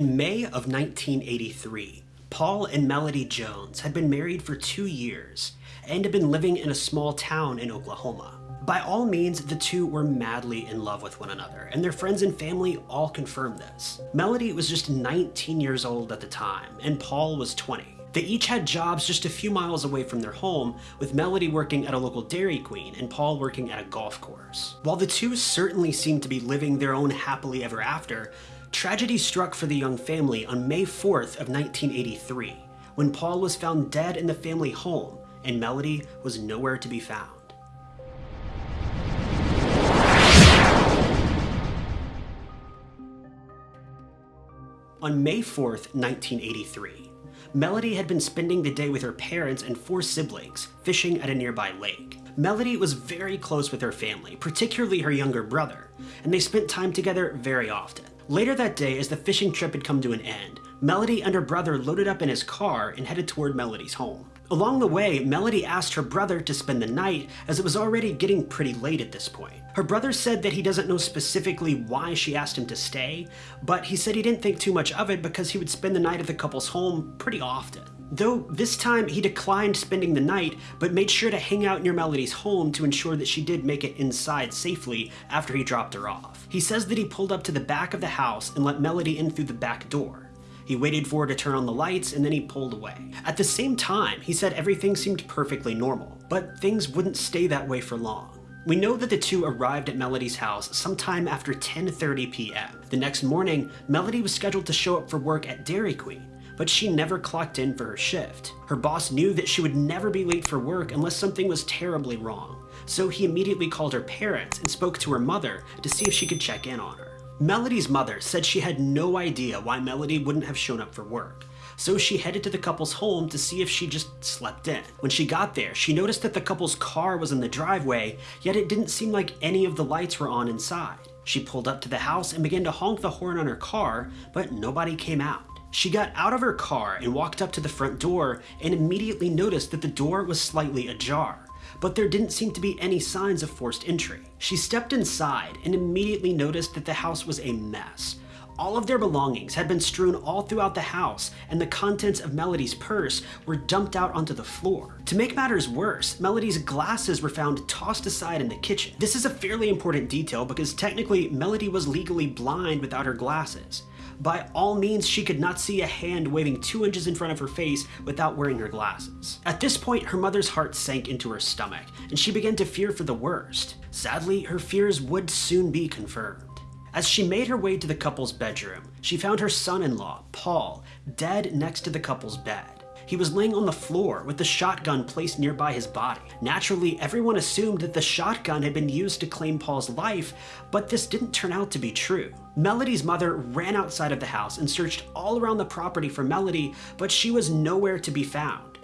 In May of 1983, Paul and Melody Jones had been married for two years and had been living in a small town in Oklahoma. By all means, the two were madly in love with one another, and their friends and family all confirmed this. Melody was just 19 years old at the time, and Paul was 20. They each had jobs just a few miles away from their home, with Melody working at a local Dairy Queen and Paul working at a golf course. While the two certainly seemed to be living their own happily ever after, Tragedy struck for the young family on May 4th of 1983, when Paul was found dead in the family home and Melody was nowhere to be found. On May 4th, 1983, Melody had been spending the day with her parents and four siblings, fishing at a nearby lake. Melody was very close with her family, particularly her younger brother, and they spent time together very often. Later that day, as the fishing trip had come to an end, Melody and her brother loaded up in his car and headed toward Melody's home. Along the way, Melody asked her brother to spend the night as it was already getting pretty late at this point. Her brother said that he doesn't know specifically why she asked him to stay, but he said he didn't think too much of it because he would spend the night at the couple's home pretty often. Though this time he declined spending the night, but made sure to hang out near Melody's home to ensure that she did make it inside safely after he dropped her off. He says that he pulled up to the back of the house and let Melody in through the back door. He waited for her to turn on the lights and then he pulled away. At the same time, he said everything seemed perfectly normal, but things wouldn't stay that way for long. We know that the two arrived at Melody's house sometime after 10.30 p.m. The next morning, Melody was scheduled to show up for work at Dairy Queen, but she never clocked in for her shift. Her boss knew that she would never be late for work unless something was terribly wrong, so he immediately called her parents and spoke to her mother to see if she could check in on her. Melody's mother said she had no idea why Melody wouldn't have shown up for work, so she headed to the couple's home to see if she just slept in. When she got there, she noticed that the couple's car was in the driveway, yet it didn't seem like any of the lights were on inside. She pulled up to the house and began to honk the horn on her car, but nobody came out. She got out of her car and walked up to the front door and immediately noticed that the door was slightly ajar, but there didn't seem to be any signs of forced entry. She stepped inside and immediately noticed that the house was a mess. All of their belongings had been strewn all throughout the house, and the contents of Melody's purse were dumped out onto the floor. To make matters worse, Melody's glasses were found tossed aside in the kitchen. This is a fairly important detail because technically Melody was legally blind without her glasses. By all means, she could not see a hand waving two inches in front of her face without wearing her glasses. At this point, her mother's heart sank into her stomach, and she began to fear for the worst. Sadly, her fears would soon be confirmed. As she made her way to the couple's bedroom, she found her son-in-law, Paul, dead next to the couple's bed. He was laying on the floor with the shotgun placed nearby his body. Naturally, everyone assumed that the shotgun had been used to claim Paul's life, but this didn't turn out to be true. Melody's mother ran outside of the house and searched all around the property for Melody, but she was nowhere to be found.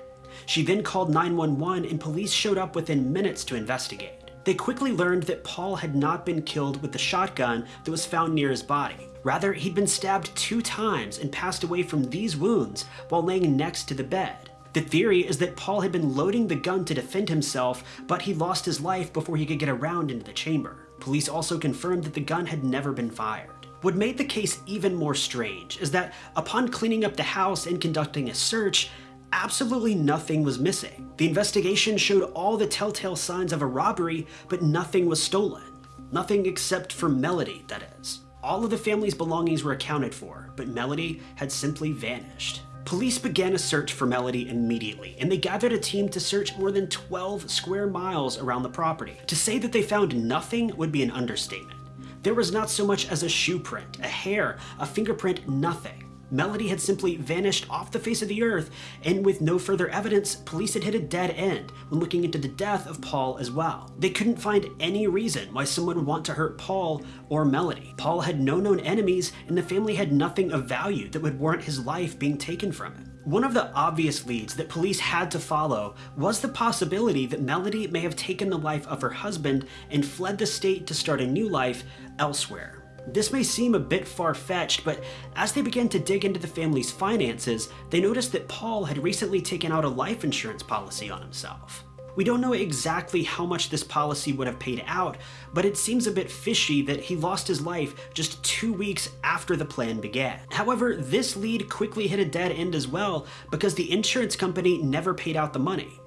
She then called 911 and police showed up within minutes to investigate. They quickly learned that Paul had not been killed with the shotgun that was found near his body. Rather, he'd been stabbed two times and passed away from these wounds while laying next to the bed. The theory is that Paul had been loading the gun to defend himself, but he lost his life before he could get around into the chamber. Police also confirmed that the gun had never been fired. What made the case even more strange is that upon cleaning up the house and conducting a search, absolutely nothing was missing. The investigation showed all the telltale signs of a robbery, but nothing was stolen. Nothing except for Melody, that is. All of the family's belongings were accounted for, but Melody had simply vanished. Police began a search for Melody immediately, and they gathered a team to search more than 12 square miles around the property. To say that they found nothing would be an understatement. There was not so much as a shoe print, a hair, a fingerprint, nothing. Melody had simply vanished off the face of the earth, and with no further evidence, police had hit a dead end when looking into the death of Paul as well. They couldn't find any reason why someone would want to hurt Paul or Melody. Paul had no known enemies, and the family had nothing of value that would warrant his life being taken from him. One of the obvious leads that police had to follow was the possibility that Melody may have taken the life of her husband and fled the state to start a new life elsewhere. This may seem a bit far-fetched, but as they began to dig into the family's finances, they noticed that Paul had recently taken out a life insurance policy on himself. We don't know exactly how much this policy would have paid out, but it seems a bit fishy that he lost his life just two weeks after the plan began. However, this lead quickly hit a dead end as well because the insurance company never paid out the money.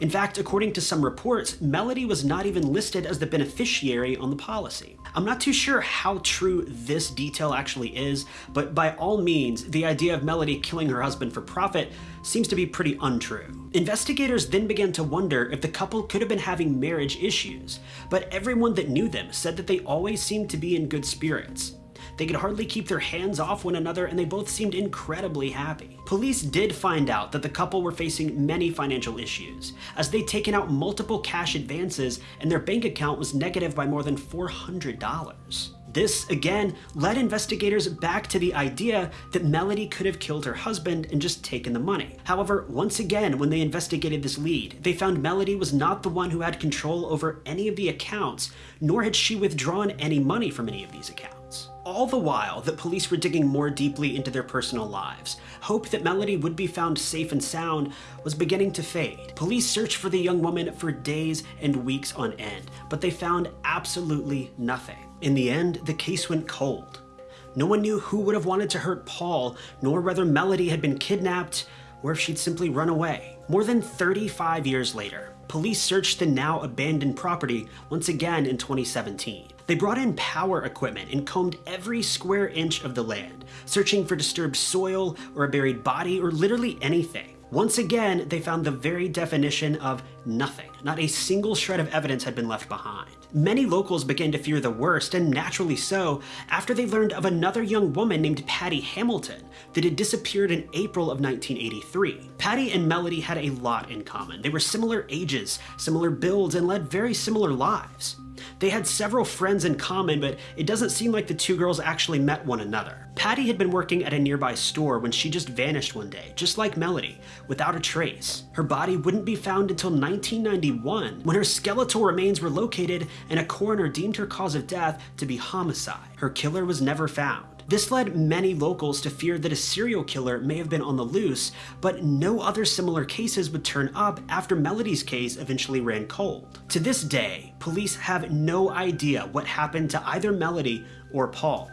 In fact, according to some reports, Melody was not even listed as the beneficiary on the policy. I'm not too sure how true this detail actually is, but by all means, the idea of Melody killing her husband for profit seems to be pretty untrue. Investigators then began to wonder if the couple could have been having marriage issues, but everyone that knew them said that they always seemed to be in good spirits. They could hardly keep their hands off one another and they both seemed incredibly happy. Police did find out that the couple were facing many financial issues, as they'd taken out multiple cash advances and their bank account was negative by more than $400. This, again, led investigators back to the idea that Melody could have killed her husband and just taken the money. However, once again, when they investigated this lead, they found Melody was not the one who had control over any of the accounts, nor had she withdrawn any money from any of these accounts. All the while that police were digging more deeply into their personal lives, hope that Melody would be found safe and sound was beginning to fade. Police searched for the young woman for days and weeks on end, but they found absolutely nothing. In the end, the case went cold. No one knew who would have wanted to hurt Paul, nor whether Melody had been kidnapped or if she'd simply run away. More than 35 years later, police searched the now abandoned property once again in 2017. They brought in power equipment and combed every square inch of the land, searching for disturbed soil or a buried body or literally anything. Once again, they found the very definition of nothing. Not a single shred of evidence had been left behind. Many locals began to fear the worst, and naturally so, after they learned of another young woman named Patty Hamilton that had disappeared in April of 1983. Patty and Melody had a lot in common. They were similar ages, similar builds, and led very similar lives. They had several friends in common, but it doesn't seem like the two girls actually met one another. Patty had been working at a nearby store when she just vanished one day, just like Melody, without a trace. Her body wouldn't be found until 1991, when her skeletal remains were located and a coroner deemed her cause of death to be homicide. Her killer was never found. This led many locals to fear that a serial killer may have been on the loose, but no other similar cases would turn up after Melody's case eventually ran cold. To this day, police have no idea what happened to either Melody or Paul.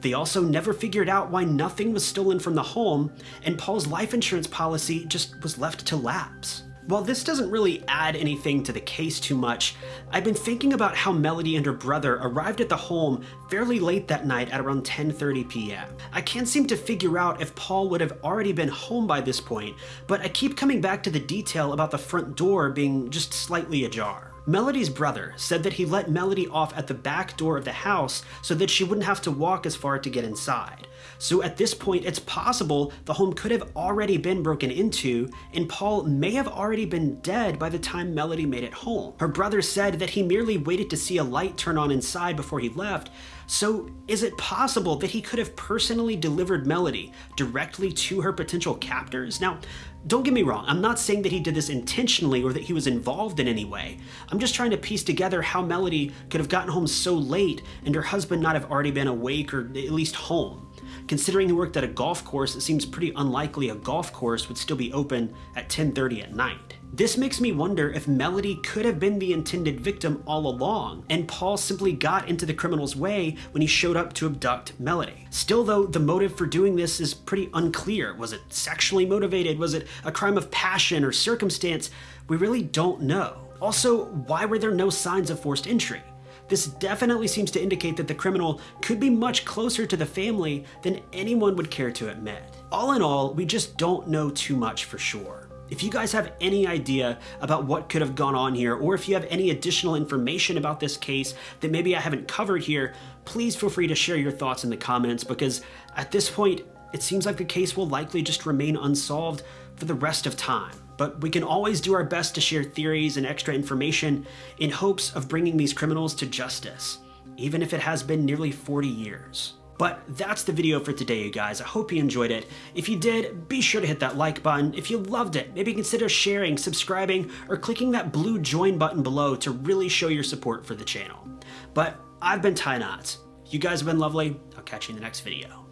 They also never figured out why nothing was stolen from the home, and Paul's life insurance policy just was left to lapse. While this doesn't really add anything to the case too much, I've been thinking about how Melody and her brother arrived at the home fairly late that night at around 10.30 p.m. I can't seem to figure out if Paul would have already been home by this point, but I keep coming back to the detail about the front door being just slightly ajar. Melody's brother said that he let Melody off at the back door of the house so that she wouldn't have to walk as far to get inside. So at this point, it's possible the home could have already been broken into, and Paul may have already been dead by the time Melody made it home. Her brother said that he merely waited to see a light turn on inside before he left, so is it possible that he could have personally delivered Melody directly to her potential captors? Now, don't get me wrong, I'm not saying that he did this intentionally or that he was involved in any way. I'm just trying to piece together how Melody could have gotten home so late and her husband not have already been awake or at least home. Considering he worked at a golf course, it seems pretty unlikely a golf course would still be open at 10.30 at night. This makes me wonder if Melody could have been the intended victim all along, and Paul simply got into the criminal's way when he showed up to abduct Melody. Still though, the motive for doing this is pretty unclear. Was it sexually motivated? Was it a crime of passion or circumstance? We really don't know. Also, why were there no signs of forced entry? This definitely seems to indicate that the criminal could be much closer to the family than anyone would care to admit. All in all, we just don't know too much for sure. If you guys have any idea about what could have gone on here, or if you have any additional information about this case that maybe I haven't covered here, please feel free to share your thoughts in the comments because at this point, it seems like the case will likely just remain unsolved for the rest of time. But we can always do our best to share theories and extra information in hopes of bringing these criminals to justice, even if it has been nearly 40 years. But that's the video for today, you guys. I hope you enjoyed it. If you did, be sure to hit that like button. If you loved it, maybe consider sharing, subscribing, or clicking that blue join button below to really show your support for the channel. But I've been Ty Knotts. You guys have been lovely. I'll catch you in the next video.